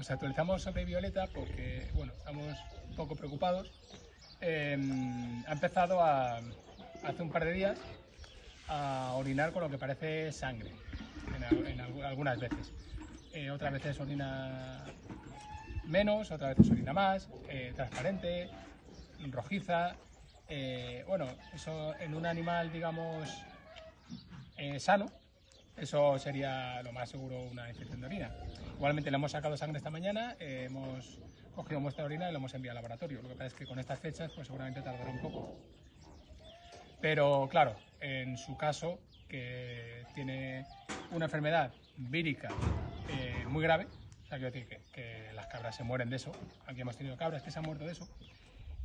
os actualizamos sobre Violeta porque, bueno, estamos poco preocupados. Em, ha empezado a, hace un par de días a orinar con lo que parece sangre, en, algunas veces. Eh, otras veces orina menos, otras veces orina más, eh, transparente, rojiza. Eh, bueno, eso en un animal, digamos, sano, eso sería lo más seguro una infección de orina. Igualmente le hemos sacado sangre esta mañana, hemos cogido muestra de orina y lo hemos enviado al laboratorio. Lo que pasa es que con estas fechas pues seguramente tardará un poco. Pero claro, en su caso, que tiene una enfermedad vírica eh, muy grave, o sea, quiero decir que, que, las cabras se mueren de eso, aquí hemos tenido cabras que se han muerto de eso,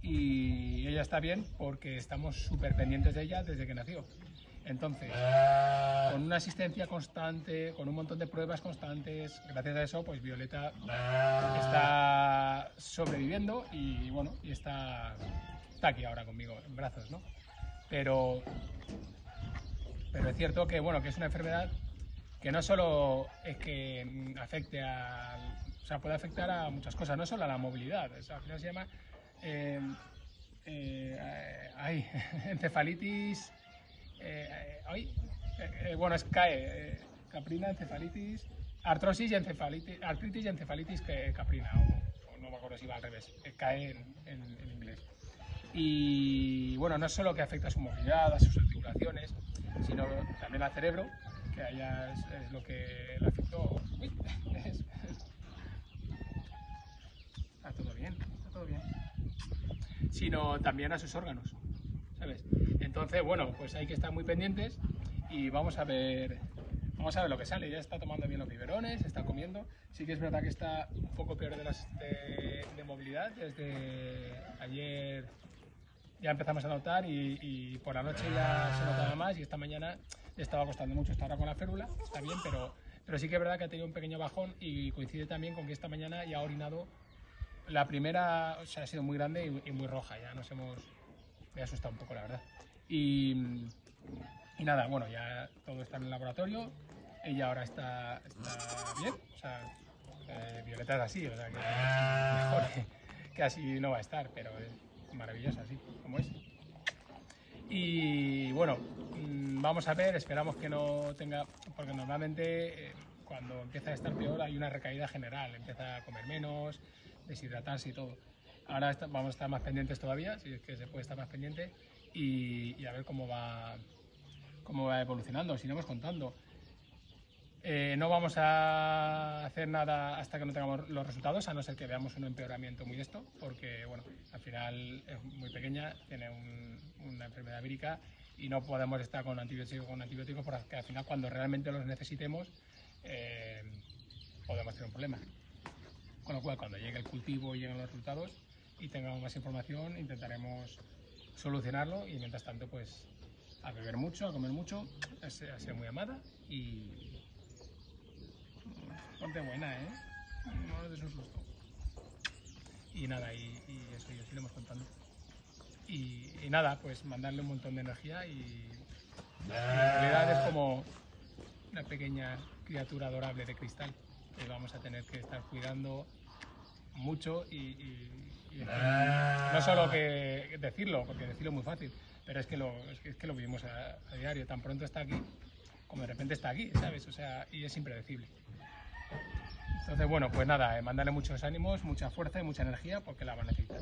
y ella está bien porque estamos súper pendientes de ella desde que nació. Entonces, con una asistencia constante, con un montón de pruebas constantes, gracias a eso, pues Violeta está sobreviviendo y bueno, y está, está aquí ahora conmigo en brazos, ¿no? Pero, pero es cierto que bueno, que es una enfermedad que no solo es que afecte a, o sea, puede afectar a muchas cosas, no solo a la movilidad, al final se llama eh, eh, encefalitis eh, eh, eh, bueno, es CAE, caprina, encefalitis, artrosis y encefalitis, artritis y encefalitis caprina, o, no me acuerdo si va al revés, CAE en, inglés. Y bueno, no es solo que afecta a su movilidad, a sus articulaciones, sino también al cerebro, que allá es, lo que le afectó. está todo bien, está todo bien. Sino también a sus órganos, ¿sabes? Entonces, bueno, pues hay que estar muy pendientes y vamos a ver vamos a ver lo que sale. Ya está tomando bien los biberones, está comiendo. Sí que es verdad que está un poco peor de, las, de, movilidad. Desde ayer ya empezamos a notar y, por la noche ya se notaba más y esta mañana le estaba costando mucho. estar ahora con la férula, está bien, pero, pero sí que es verdad que ha tenido un pequeño bajón y coincide también con que esta mañana ya ha orinado. La primera o sea, ha sido muy grande y, y muy roja, ya nos hemos... Me ha asustado un poco, la verdad. Y, nada, bueno, ya todo está en el laboratorio. Ella ahora está, bien. O sea, eh, Violeta es así, o sea, que mejor que, así no va a estar, pero es maravillosa así, como es. Y bueno, mm, vamos a ver, esperamos que no tenga, porque normalmente eh, cuando empieza a estar peor hay una recaída general, empieza a comer menos, deshidratarse y todo. Ahora vamos a estar más pendientes todavía, si es que se puede estar más pendiente, y, a ver cómo va, cómo va evolucionando, os iremos contando. Eh, no vamos a hacer nada hasta que no tengamos los resultados, a no ser que veamos un empeoramiento muy esto, porque bueno, al final es muy pequeña, tiene una enfermedad vírica y no podemos estar con antibióticos con antibióticos porque al final cuando realmente los necesitemos eh, podemos tener un problema. Con lo cual cuando llegue el cultivo y lleguen los resultados y tengamos más información intentaremos solucionarlo y mientras tanto pues a beber mucho, a comer mucho, a ser, muy amada y ponte buena, ¿eh? No des un susto. Y nada, y, eso, y os iremos contando. Y, nada, pues mandarle un montón de energía y, en realidad es como una pequeña criatura adorable de cristal que vamos a tener que estar cuidando mucho y no solo que decirlo, porque decirlo es muy fácil, pero es que lo, es que, lo vivimos a, diario. Tan pronto está aquí, como de repente está aquí, ¿sabes? O sea, y es impredecible. Entonces, bueno, pues nada, eh, mandarle muchos ánimos, mucha fuerza y mucha energía porque la va a necesitar.